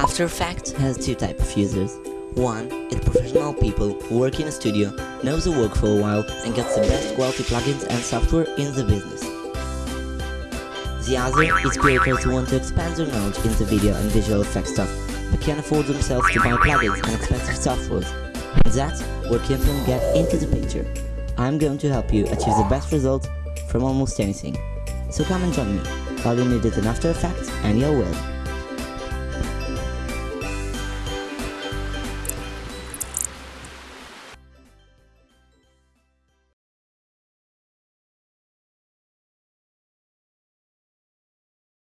After Effects has two types of users. One is professional people who work in a studio, knows the work for a while and gets the best quality plugins and software in the business. The other is creators who want to expand their knowledge in the video and visual effects stuff, but can't afford themselves to buy plugins and expensive softwares. And that's where Kimfilm get into the picture. I'm going to help you achieve the best results from almost anything. So come and join me. All you need is an After Effects and you're welcome.